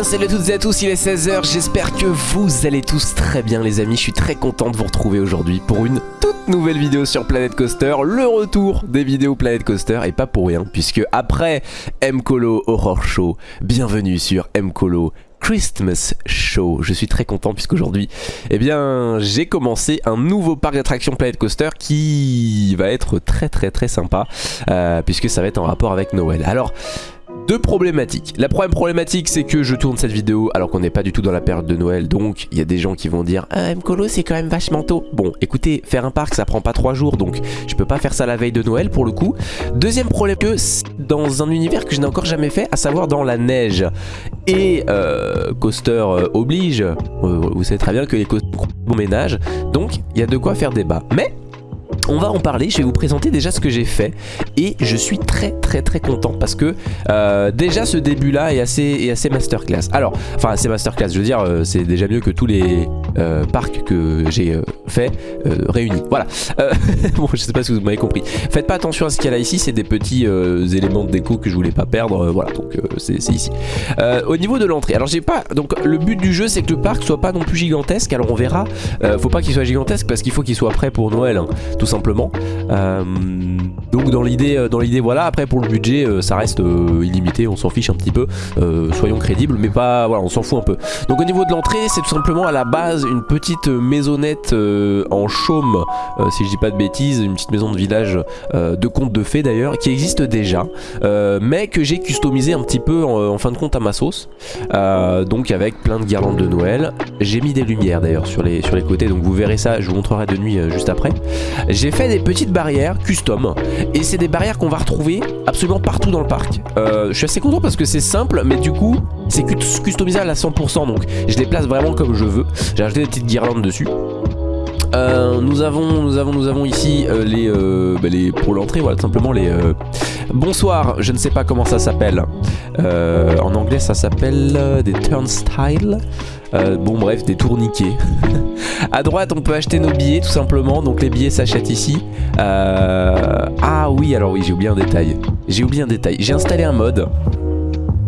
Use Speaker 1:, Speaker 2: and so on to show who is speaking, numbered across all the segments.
Speaker 1: salut à toutes et à tous, il est 16h, j'espère que vous allez tous très bien les amis, je suis très content de vous retrouver aujourd'hui pour une toute nouvelle vidéo sur Planet Coaster, le retour des vidéos Planet Coaster et pas pour rien puisque après M-Colo Horror Show, bienvenue sur M-Colo Christmas Show. Je suis très content puisqu'aujourd'hui, eh bien, j'ai commencé un nouveau parc d'attractions Planet Coaster qui va être très très très sympa euh, puisque ça va être en rapport avec Noël. Alors, deux problématiques. La première problématique c'est que je tourne cette vidéo alors qu'on n'est pas du tout dans la période de Noël donc il y a des gens qui vont dire Ah Mkolo c'est quand même vachement tôt. Bon écoutez faire un parc ça prend pas trois jours donc je peux pas faire ça la veille de Noël pour le coup. Deuxième problème que dans un univers que je n'ai encore jamais fait à savoir dans la neige et euh, coaster euh, oblige euh, vous savez très bien que les coasters bon ménage donc il y a de quoi faire débat. Mais on va en parler, je vais vous présenter déjà ce que j'ai fait et je suis très très très content parce que euh, déjà ce début là est assez, est assez masterclass. Alors, enfin assez masterclass, je veux dire euh, c'est déjà mieux que tous les euh, parcs que j'ai fait réunis. Voilà, bon je sais pas si vous m'avez compris. Faites pas attention à ce qu'il y a là ici, c'est des petits éléments de déco que je voulais pas perdre, voilà donc c'est ici. au niveau de l'entrée, alors j'ai pas, donc le but du jeu c'est que le parc soit pas non plus gigantesque, alors on verra, faut pas qu'il soit gigantesque parce qu'il faut qu'il soit prêt pour Noël, hein, Euh, donc dans l'idée, euh, dans l'idée voilà. Après pour le budget, euh, ça reste illimité, on s'en fiche un petit peu. soyons crédibles, mais pas, voilà, on s'en fout un peu. Donc au niveau de l'entrée, c'est tout simplement à la base une petite maisonnette en chaume, si je dis pas de bêtises, une petite maison de village de conte de fées d'ailleurs, qui existe déjà, mais que j'ai customisé un petit peu en, fin de compte à ma sauce. donc avec plein de guirlandes de Noël. J'ai mis des lumières d'ailleurs sur les, sur les côtés, donc vous verrez ça, je vous montrerai de nuit juste après. J'ai fait des petites barrières custom et c'est des barrières qu'on va retrouver absolument partout dans le parc. Euh, je suis assez content parce que c'est simple mais du coup c'est customisable à 100% donc je les place vraiment comme je veux. J'ai ajouté des petites guirlandes dessus. Euh, nous avons ici euh, les, bah, les pour l'entrée voilà tout simplement les bonsoir je ne sais pas comment ça s'appelle en anglais ça s'appelle des turnstiles euh, bon bref, des tourniquets. à droite, on peut acheter nos billets tout simplement. Donc les billets s'achètent ici. Euh, ah oui, alors oui, j'ai oublié un détail. J'ai oublié un détail. J'ai installé un mode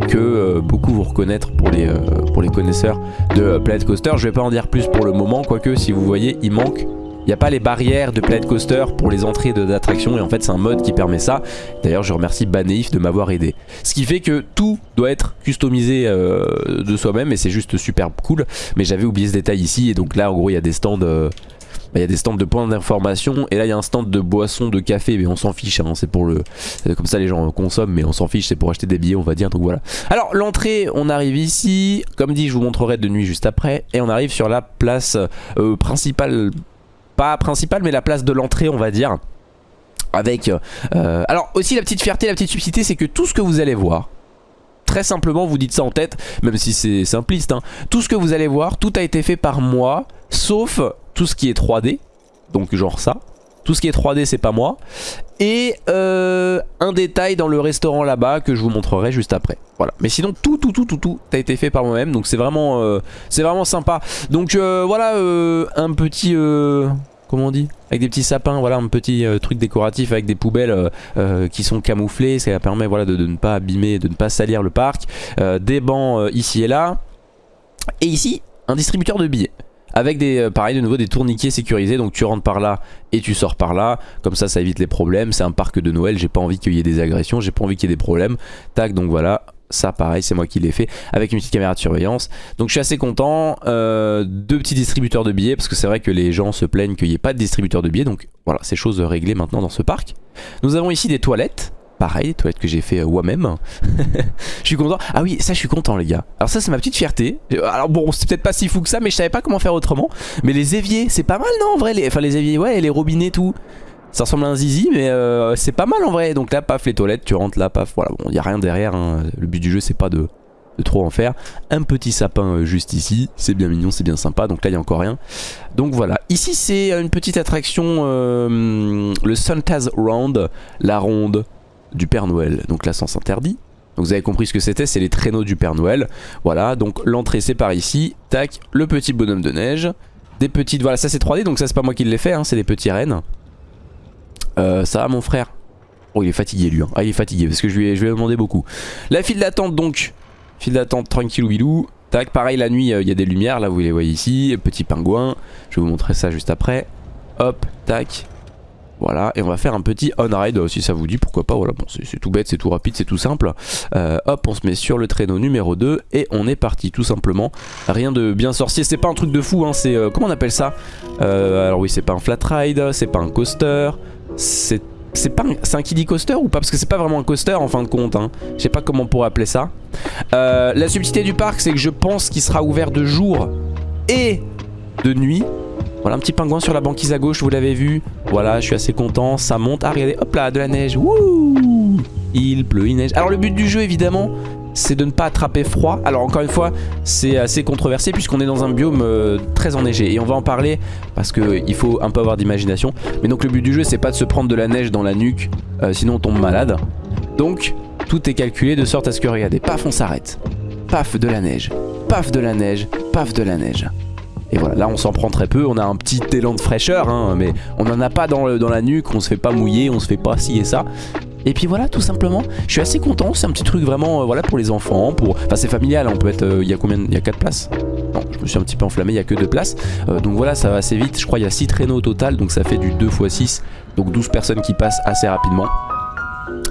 Speaker 1: que euh, beaucoup vont reconnaître pour les, pour les connaisseurs de Planet Coaster. Je vais pas en dire plus pour le moment, quoique si vous voyez, il manque il n'y a pas les barrières de Planet Coaster pour les entrées d'attractions et en fait c'est un mode qui permet ça. D'ailleurs je remercie Baneif de m'avoir aidé. Ce qui fait que tout doit être customisé euh, de soi-même et c'est juste super cool. Mais j'avais oublié ce détail ici et donc là en gros il y a des stands... Euh, bah, il y a des stands de points d'information et là il y a un stand de boissons, de café mais on s'en fiche hein, c'est pour le comme ça les gens consomment mais on s'en fiche c'est pour acheter des billets on va dire donc voilà alors l'entrée on arrive ici comme dit je vous montrerai de nuit juste après et on arrive sur la place euh, principale pas principale mais la place de l'entrée on va dire. Avec euh, alors aussi la petite fierté la petite subtilité c'est que tout ce que vous allez voir très simplement vous dites ça en tête même si c'est simpliste hein, tout ce que vous allez voir tout a été fait par moi sauf tout ce qui est 3D donc genre ça tout ce qui est 3D c'est pas moi et euh, un détail dans le restaurant là-bas que je vous montrerai juste après. Voilà. Mais sinon tout tout tout tout tout a été fait par moi-même donc c'est vraiment euh, c'est vraiment sympa. Donc euh, voilà un petit comment on dit? Avec des petits sapins, voilà un petit truc décoratif avec des poubelles qui sont camouflées, ça permet voilà de, de, ne pas abîmer, de ne pas salir le parc. des bancs ici et là. Et ici un distributeur de billets avec des, euh, pareil de nouveau des tourniquets sécurisés. Donc tu rentres par là et tu sors par là. Comme ça ça évite les problèmes. C'est un parc de Noël. J'ai pas envie qu'il y ait des agressions. J'ai pas envie qu'il y ait des problèmes. Tac donc voilà. Ça pareil c'est moi qui l'ai fait avec une petite caméra de surveillance. Donc je suis assez content. Euh, deux petits distributeurs de billets parce que c'est vrai que les gens se plaignent qu'il n'y ait pas de distributeur de billets. Donc voilà c'est chose réglée maintenant dans ce parc. Nous avons ici des toilettes pareil, toilettes que j'ai fait euh, moi-même. je suis content. Ah oui, ça je suis content les gars. Alors ça c'est ma petite fierté. Euh, alors bon, c'est peut-être pas si fou que ça, mais je savais pas comment faire autrement. Mais les éviers, c'est pas mal non en vrai les... Enfin les éviers, ouais, les robinets tout. Ça ressemble à un zizi, mais euh, c'est pas mal en vrai. Donc là, paf, les toilettes, tu rentres là, paf, voilà. Bon, y a rien derrière. Hein. Le but du jeu, c'est pas de, trop en faire. Un petit sapin juste ici, c'est bien mignon, c'est bien sympa. Donc là, il y a encore rien. Donc voilà. Ici, c'est une petite attraction, le Suntaz Round, la ronde du Père Noël. Donc là, sens interdit. Donc vous avez compris ce que c'était, c'est les traîneaux du Père Noël. Voilà, donc l'entrée c'est par ici. Tac, le petit bonhomme de neige. Des petites, voilà, ça c'est 3D, donc ça c'est pas moi qui l'ai fait, hein, c'est des petits rennes. Euh, ça va mon frère? Oh il est fatigué lui, hein. ah il est fatigué parce que je lui ai, je lui demandé beaucoup. La file d'attente donc File d'attente tranquille ou bilou. Tac, pareil la nuit, il y a des lumières, là vous les voyez ici. Petit pingouin, je vais vous montrer ça juste après. Hop, tac. Voilà, et on va faire un petit on-ride si ça vous dit, pourquoi pas. Voilà, bon, c'est tout bête, c'est tout rapide, c'est tout simple. Euh, hop, on se met sur le traîneau numéro 2 et on est parti, tout simplement. Rien de bien sorcier, c'est pas un truc de fou, hein, c'est. Euh, comment on appelle ça? Euh, Alors, oui, c'est pas un flat ride, c'est pas un coaster, c'est. Pas un, un kiddie coaster ou pas? Parce que c'est pas vraiment un coaster en fin de compte. Hein. Je sais pas comment on pourrait appeler ça. la subtilité du parc, c'est que je pense qu'il sera ouvert de jour et de nuit. Voilà un petit pingouin sur la banquise à gauche, vous l'avez vu. Voilà, je suis assez content. Ça monte. Ah, regardez, hop là, de la neige. Wouh Il pleut, il neige. Alors le but du jeu, évidemment, c'est de ne pas attraper froid. Alors encore une fois, c'est assez controversé puisqu'on est dans un biome euh, très enneigé. Et on va en parler parce qu'il faut un peu avoir d'imagination. Mais donc le but du jeu, c'est pas de se prendre de la neige dans la nuque, euh, sinon on tombe malade. Donc tout est calculé de sorte à ce que, regardez, paf, on s'arrête. Paf, de la neige. Paf, de la neige. Paf, de la neige. Et voilà, là on s'en prend très peu, on a un petit élan de fraîcheur, hein, mais on n'en a pas dans, la nuque, on se fait pas mouiller, on se fait pas ci et ça. Et puis voilà, tout simplement, je suis assez content, c'est un petit truc vraiment euh, voilà pour les enfants, pour... Enfin c'est familial, on peut être... Euh, il y a combien Il y a 4 places? Non, je me suis un petit peu enflammé, il y a que 2 places. Euh, donc voilà, ça va assez vite, je crois il y a 6 traîneaux au total, donc ça fait du 2 x 6, donc 12 personnes qui passent assez rapidement.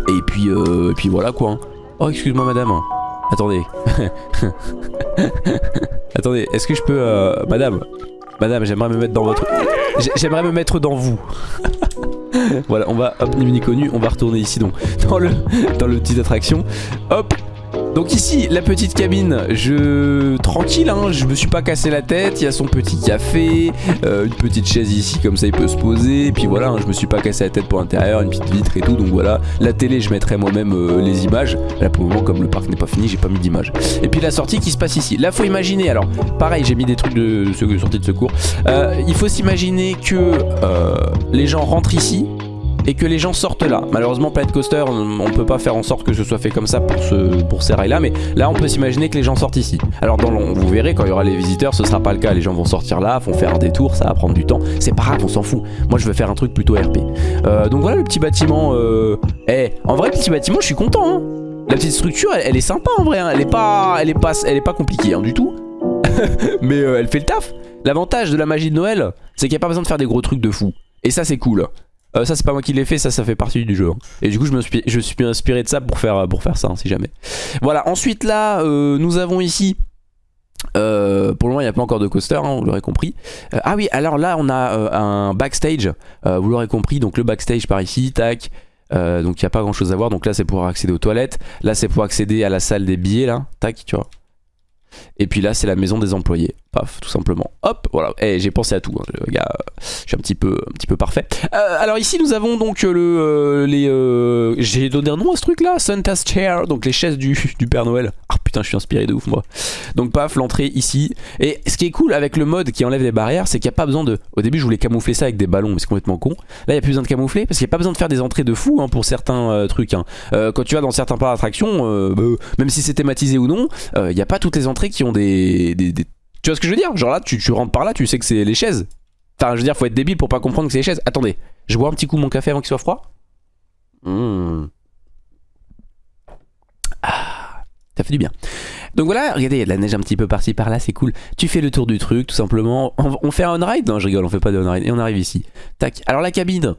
Speaker 1: Et puis, et puis voilà quoi. Hein. Oh excuse-moi madame. Attendez. Attendez, est-ce que je peux... Euh, madame Madame, j'aimerais me mettre dans votre... J'aimerais me mettre dans vous. voilà, on va... Hop, connu, on va retourner ici donc dans le, dans le petit attraction. Hop, donc ici, la petite cabine, je... Tranquille, hein, je me suis pas cassé la tête, il y a son petit café, euh, une petite chaise ici, comme ça il peut se poser, et puis voilà, hein, je me suis pas cassé la tête pour l'intérieur, une petite vitre et tout, donc voilà. La télé, je mettrai moi-même euh, les images, là pour le moment, comme le parc n'est pas fini, j'ai pas mis d'image. Et puis la sortie qui se passe ici. Là, faut imaginer, alors, pareil, j'ai mis des trucs de, de sortie de secours, euh, il faut s'imaginer que les gens rentrent ici, et que les gens sortent là. Malheureusement Planet Coaster on peut pas faire en sorte que ce soit fait comme ça pour, ce, ces rails là mais là on peut s'imaginer que les gens sortent ici. Alors dans vous verrez quand il y aura les visiteurs ce sera pas le cas, les gens vont sortir là, vont faire des tours, ça va prendre du temps, c'est pas grave on s'en fout. Moi je veux faire un truc plutôt RP. Euh, donc voilà le petit bâtiment, euh... eh en vrai petit bâtiment je suis content hein. La petite structure elle, est sympa en vrai, hein. elle, est pas, elle, est pas, elle est pas compliquée hein, du tout. mais euh, elle fait le taf. L'avantage de la magie de Noël c'est qu'il n'y a pas besoin de faire des gros trucs de fou. Et ça c'est cool. Euh, ça c'est pas moi qui l'ai fait, ça ça fait partie du jeu. Hein. Et du coup je me suis, inspiré de ça pour faire, pour faire ça hein, si jamais. Voilà, ensuite là euh, nous avons ici... Euh, pour le moment il n'y a pas encore de coaster, hein, vous l'aurez compris. ah oui, alors là on a un backstage, vous l'aurez compris, donc le backstage par ici, tac. donc il n'y a pas grand chose à voir, donc là c'est pour accéder aux toilettes. Là c'est pour accéder à la salle des billets là, tac, tu vois. Et puis là c'est la maison des employés. Paf, tout simplement. Hop, voilà. Eh, j'ai pensé à tout, hein, gars. je suis un petit peu, un petit peu parfait. Euh, alors ici, nous avons donc euh, le, euh, les, j'ai donné un nom à ce truc-là, Santa's Chair, donc les chaises du, du Père Noël. Ah putain, je suis inspiré de ouf moi. Donc paf, l'entrée ici. Et ce qui est cool avec le mode qui enlève les barrières, c'est qu'il n'y a pas besoin de. Au début, je voulais camoufler ça avec des ballons, mais c'est complètement con. Là, il n'y a plus besoin de camoufler parce qu'il n'y a pas besoin de faire des entrées de fou hein, pour certains trucs. Hein. quand tu vas dans certains parcs d'attraction, bah, même si c'est thématisé ou non, il n'y a pas toutes les entrées qui ont des, des tu vois ce que je veux dire? Genre là, tu, rentres par là, tu sais que c'est les chaises. Enfin, je veux dire, faut être débile pour pas comprendre que c'est les chaises. Attendez, je bois un petit coup mon café avant qu'il soit froid? Mmh. Ah, ça fait du bien. Donc voilà, regardez, il y a de la neige un petit peu par-ci par-là, c'est cool. Tu fais le tour du truc, tout simplement. On, on fait un on-ride Non, je rigole, on fait pas de on-ride. Et on arrive ici. Tac. Alors la cabine,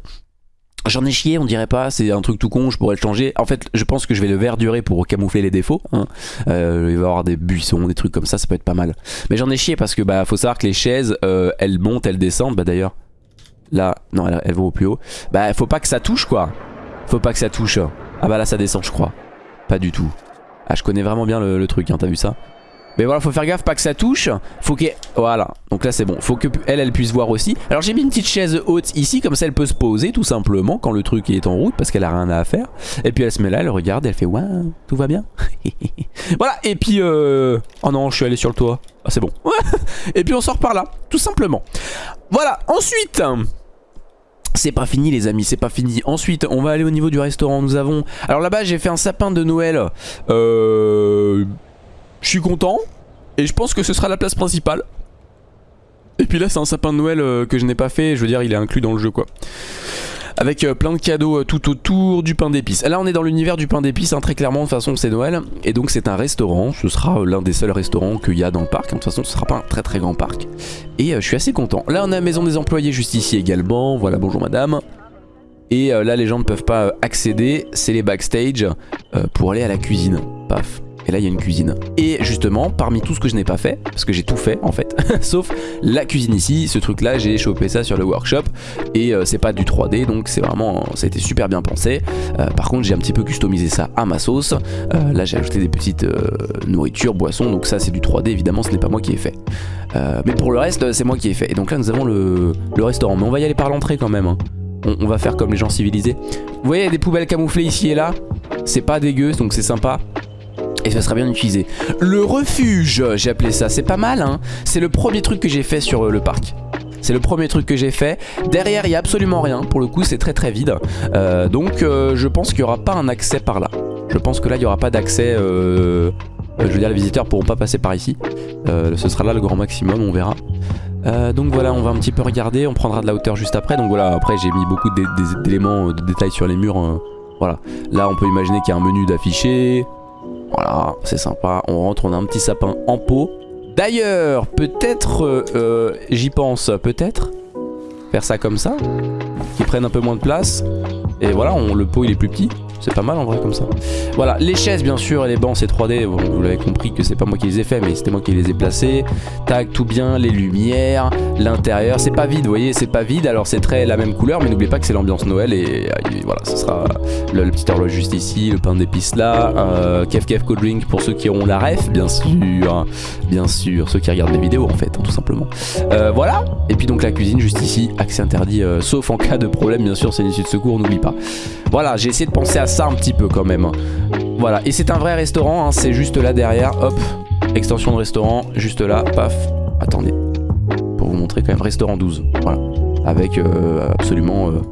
Speaker 1: J'en ai chié, on dirait pas, c'est un truc tout con, je pourrais le changer. En fait, je pense que je vais le verdurer pour camoufler les défauts. Hein. Euh, il va y avoir des buissons, des trucs comme ça, ça peut être pas mal. Mais j'en ai chié parce que bah faut savoir que les chaises, euh, elles montent, elles descendent. Bah d'ailleurs, là, non, elles, vont au plus haut. Bah faut pas que ça touche quoi. Faut pas que ça touche. Ah bah là ça descend je crois. Pas du tout. Ah je connais vraiment bien le, le truc, hein, t'as vu ça? Mais voilà, faut faire gaffe, pas que ça touche. Faut qu'elle... Voilà, donc là c'est bon. Faut que elle, elle puisse voir aussi. Alors j'ai mis une petite chaise haute ici, comme ça elle peut se poser tout simplement quand le truc est en route, parce qu'elle a rien à faire. Et puis elle se met là, elle regarde, elle fait ouais, tout va bien. voilà, et puis euh... Oh non, je suis allé sur le toit. Ah c'est bon. et puis on sort par là, tout simplement. Voilà, ensuite... C'est pas fini les amis, c'est pas fini. Ensuite, on va aller au niveau du restaurant. Nous avons... Alors là-bas, j'ai fait un sapin de Noël. Euh... Je suis content. Et je pense que ce sera la place principale. Et puis là c'est un sapin de Noël euh, que je n'ai pas fait, je veux dire il est inclus dans le jeu quoi. avec plein de cadeaux tout autour du pain d'épices. Là on est dans l'univers du pain d'épices, hein, très clairement, de toute façon c'est Noël. Et donc c'est un restaurant, ce sera l'un des seuls restaurants qu'il y a dans le parc. De toute façon ce sera pas un très très grand parc. Et je suis assez content. Là on a la maison des employés juste ici également, voilà bonjour madame. Et là les gens ne peuvent pas accéder, c'est les backstage pour aller à la cuisine. Paf. Et là il y a une cuisine. Et justement parmi tout ce que je n'ai pas fait, parce que j'ai tout fait en fait, sauf la cuisine ici, ce truc là j'ai chopé ça sur le workshop et euh, c'est pas du 3D donc c'est vraiment, ça a été super bien pensé. Euh, par contre j'ai un petit peu customisé ça à ma sauce. Euh, là j'ai ajouté des petites nourritures, boissons, donc ça c'est du 3D évidemment ce n'est pas moi qui ai fait. mais pour le reste c'est moi qui ai fait. Et donc là nous avons le, restaurant, mais on va y aller par l'entrée quand même. Hein. On, va faire comme les gens civilisés. Vous voyez des poubelles camouflées ici et là, c'est pas dégueu donc c'est sympa et ça serait bien utilisé. Le refuge, j'ai appelé ça, c'est pas mal hein. C'est le premier truc que j'ai fait sur euh, le parc. C'est le premier truc que j'ai fait. Derrière, il n'y a absolument rien. Pour le coup, c'est très très vide. Euh, donc, euh, je pense qu'il n'y aura pas un accès par là. Je pense que là, il n'y aura pas d'accès... je veux dire, les visiteurs pourront pas passer par ici. ce sera là le grand maximum, on verra. donc voilà, on va un petit peu regarder. On prendra de la hauteur juste après. Donc voilà, après, j'ai mis beaucoup d'éléments de détails sur les murs. voilà. Là, on peut imaginer qu'il y a un menu d'affiché. Voilà, c'est sympa. On rentre, on a un petit sapin en pot. D'ailleurs, peut-être, euh, euh, j'y pense, peut-être faire ça comme ça, qui prenne un peu moins de place. Et voilà, le pot il est plus petit. C'est pas mal en vrai comme ça. Voilà, les chaises bien sûr et les bancs c'est 3D. vous l'avez compris que c'est pas moi qui les ai fait mais c'était moi qui les ai placés. Tac, tout bien, les lumières, l'intérieur. C'est pas vide, vous voyez, c'est pas vide. Alors c'est très la même couleur mais n'oubliez pas que c'est l'ambiance Noël et, voilà, ce sera le, petit horloge juste ici, le pain d'épices là. Euh, Kef Kef Cold Drink pour ceux qui auront la ref, bien sûr. Bien sûr, ceux qui regardent les vidéos en fait, hein, tout simplement. Euh, voilà, et puis donc la cuisine juste ici, accès interdit, euh, sauf en cas de problème bien sûr, c'est une issue de secours, n'oublie pas. Voilà, j'ai essayé de penser à ça un petit peu quand même. Voilà, et c'est un vrai restaurant, hein, c'est juste là derrière, hop, extension de restaurant, juste là, paf. Attendez, pour vous montrer quand même, restaurant 12, voilà. Avec euh, absolument... Euh,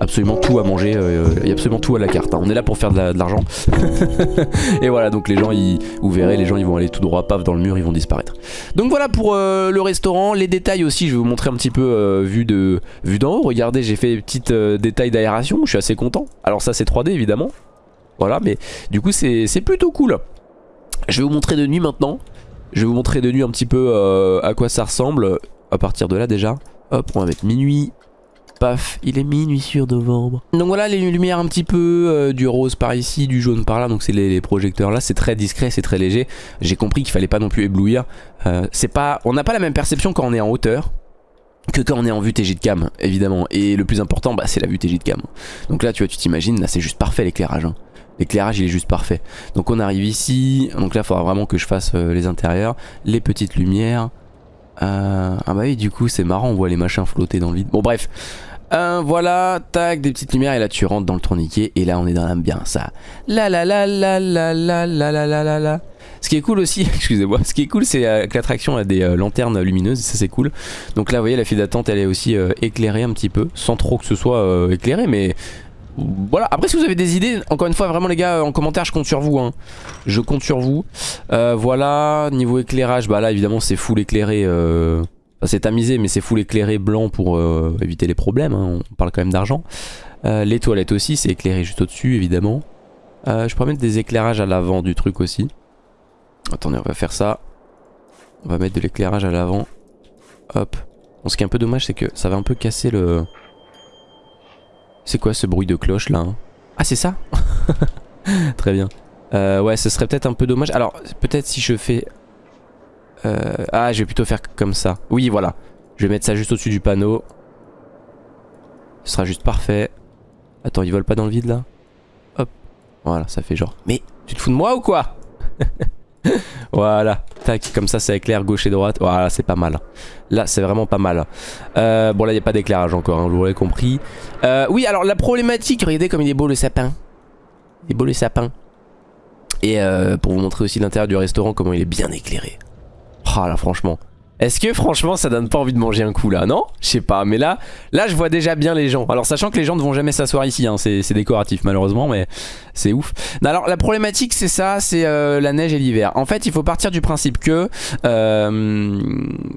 Speaker 1: absolument tout à manger, euh, il y a absolument tout à la carte. Hein. On est là pour faire de l'argent. et voilà, donc les gens, ils, vous verrez, les gens ils vont aller tout droit, paf, dans le mur, ils vont disparaître. Donc voilà pour euh, le restaurant. Les détails aussi, je vais vous montrer un petit peu euh, vu d'en haut. Regardez, j'ai fait des petits détails d'aération, je suis assez content. Alors ça c'est 3D évidemment. Voilà, mais du coup c'est plutôt cool. Je vais vous montrer de nuit maintenant. Je vais vous montrer de nuit un petit peu à quoi ça ressemble. À partir de là déjà. Hop, on va mettre minuit paf, il est minuit sur novembre. Donc voilà les lumières un petit peu, euh, du rose par ici, du jaune par là, donc c'est les, projecteurs là, c'est très discret, c'est très léger. J'ai compris qu'il fallait pas non plus éblouir. Euh, c'est pas, On n'a pas la même perception quand on est en hauteur que quand on est en vue TG de cam, évidemment. Et le plus important, bah, c'est la vue TG de cam. Donc là, tu vois, tu t'imagines, là c'est juste parfait l'éclairage. Hein. L'éclairage il est juste parfait Donc on arrive ici Donc là il faudra vraiment que je fasse euh, les intérieurs Les petites lumières Ah bah oui du coup c'est marrant On voit les machins flotter dans le vide Bon bref voilà, tac, des petites lumières et là tu rentres dans le tourniquet et là on est dans l'ambiance. Ça. La la la la la la la la la la. Ce qui est cool aussi, excusez-moi, ce qui est cool c'est que l'attraction a des lanternes lumineuses, ça c'est cool. Donc là vous voyez la file d'attente elle est aussi éclairée un petit peu, sans trop que ce soit éclairé mais voilà, après si vous avez des idées, encore une fois vraiment les gars en commentaire je compte sur vous hein. Je compte sur vous Voilà, niveau éclairage, bah là évidemment c'est full éclairé c'est tamisé mais c'est full éclairé blanc pour euh, éviter les problèmes, hein. on parle quand même d'argent. Euh, les toilettes aussi, c'est éclairé juste au-dessus évidemment. Euh, je pourrais mettre des éclairages à l'avant du truc aussi. Attendez, on va faire ça. On va mettre de l'éclairage à l'avant. Hop. Ce qui est un peu dommage, c'est que ça va un peu casser le... C'est quoi ce bruit de cloche là hein? Ah, c'est ça Très bien. ouais, ce serait peut-être un peu dommage. Alors, peut-être si je fais euh, ah, je vais plutôt faire comme ça. Oui, voilà. Je vais mettre ça juste au-dessus du panneau. Ce sera juste parfait. Attends, il vole pas dans le vide là? Hop. Voilà, ça fait genre. Mais tu te fous de moi ou quoi? Voilà. Tac, comme ça, ça éclaire gauche et droite. Voilà, c'est pas mal. Là, c'est vraiment pas mal. Euh, bon, là, il n'y a pas d'éclairage encore, hein, vous l'aurez compris. Euh, oui, alors la problématique, regardez comme il est beau le sapin. Il est beau le sapin. Et pour vous montrer aussi l'intérieur du restaurant, comment il est bien éclairé. Ah là franchement est-ce que franchement ça donne pas envie de manger un coup là? Non? Je sais pas mais là là je vois déjà bien les gens. Alors sachant que les gens ne vont jamais s'asseoir ici hein, c'est décoratif malheureusement mais c'est ouf. Alors la problématique c'est ça c'est euh, la neige et l'hiver. En fait il faut partir du principe que euh,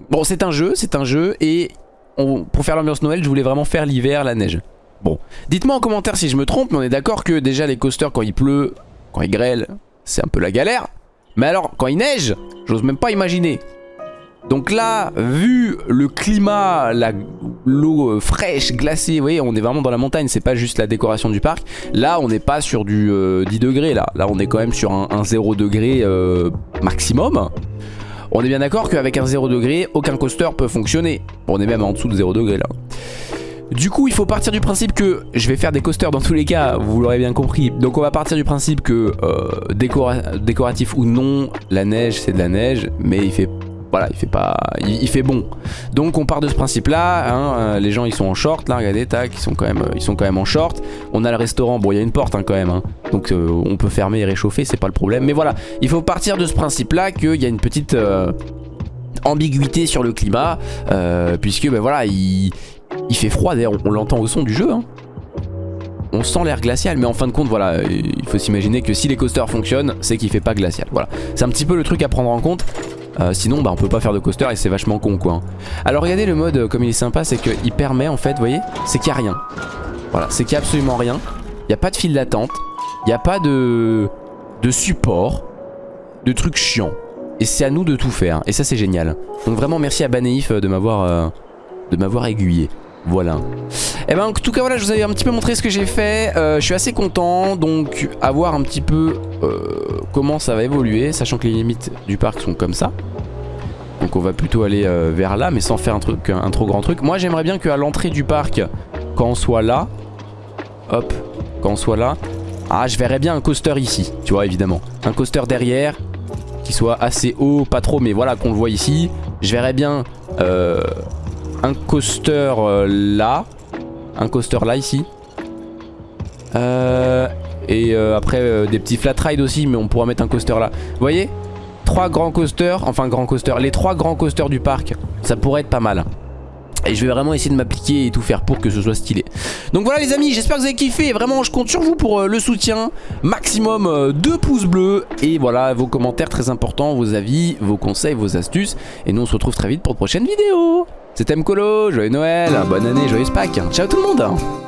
Speaker 1: Bon c'est un jeu c'est un jeu et pour faire l'ambiance Noël je voulais vraiment faire l'hiver la neige. Bon, dites-moi en commentaire si je me trompe, mais on est d'accord que déjà les coasters quand il pleut, quand il grêle, c'est un peu la galère. Mais alors, quand il neige, j'ose même pas imaginer. Donc là, vu le climat, l'eau euh, fraîche, glacée, vous voyez, on est vraiment dans la montagne, c'est pas juste la décoration du parc. Là, on n'est pas sur du 10 euh, degrés, là. Là, on est quand même sur un, 0 degré euh, maximum. On est bien d'accord qu'avec un 0 degré, aucun coaster peut fonctionner. On est même en dessous de 0 degré, là. Du coup, il faut partir du principe que je vais faire des coasters dans tous les cas, vous l'aurez bien compris. Donc on va partir du principe que décoratif ou non, la neige c'est de la neige, mais il fait voilà, il fait pas, il, fait bon. Donc on part de ce principe-là. Hein, euh, les gens ils sont en short, là, regardez, tac, ils sont quand même, ils sont quand même en short. On a le restaurant, bon, il y a une porte hein, quand même, hein. donc euh, on peut fermer et réchauffer, c'est pas le problème. Mais voilà, il faut partir de ce principe-là qu'il y a une petite ambiguïté sur le climat, puisque ben voilà, il, fait froid d'ailleurs, on, l'entend au son du jeu. On sent l'air glacial, mais en fin de compte, voilà, il faut s'imaginer que si les coasters fonctionnent, c'est qu'il fait pas glacial. Voilà, c'est un petit peu le truc à prendre en compte. Euh, sinon, bah, on peut pas faire de coaster et c'est vachement con, quoi. Alors, regardez le mode, euh, comme il est sympa, c'est qu'il permet, en fait, vous voyez, c'est qu'il n'y a rien. Voilà, c'est qu'il n'y a absolument rien. Il n'y a pas de fil d'attente. Il n'y a pas de, support, de trucs chiants. Et c'est à nous de tout faire. Et ça, c'est génial. Donc, vraiment, merci à Baneif euh, de m'avoir de m'avoir aiguillé. Voilà. Et eh ben en tout cas voilà je vous avais un petit peu montré ce que j'ai fait. Euh, Je suis assez content donc à voir un petit peu euh, comment ça va évoluer Sachant que les limites du parc sont comme ça. Donc on va plutôt aller euh, vers là mais sans faire un, truc, un, trop grand truc. Moi j'aimerais bien qu'à l'entrée du parc Quand on soit là Hop Quand on soit là Ah je verrais bien un coaster ici Tu vois évidemment. Un coaster derrière Qui soit assez haut pas trop mais voilà qu'on le voit ici. Je verrais bien un coaster euh, là. Un coaster là ici. Euh, et euh, après des petits flat rides aussi, mais on pourra mettre un coaster là. Vous voyez? Trois grands coasters, enfin grands coasters, les trois grands coasters du parc, ça pourrait être pas mal. Et je vais vraiment essayer de m'appliquer et tout faire pour que ce soit stylé. Donc voilà les amis, j'espère que vous avez kiffé. Vraiment, je compte sur vous pour le soutien. Maximum 2 pouces bleus. Et voilà, vos commentaires très importants, vos avis, vos conseils, vos astuces. Et nous, on se retrouve très vite pour de prochaines vidéos. C'était Mkolo, joyeux Noël, bonne année, joyeuse Pâques. Ciao tout le monde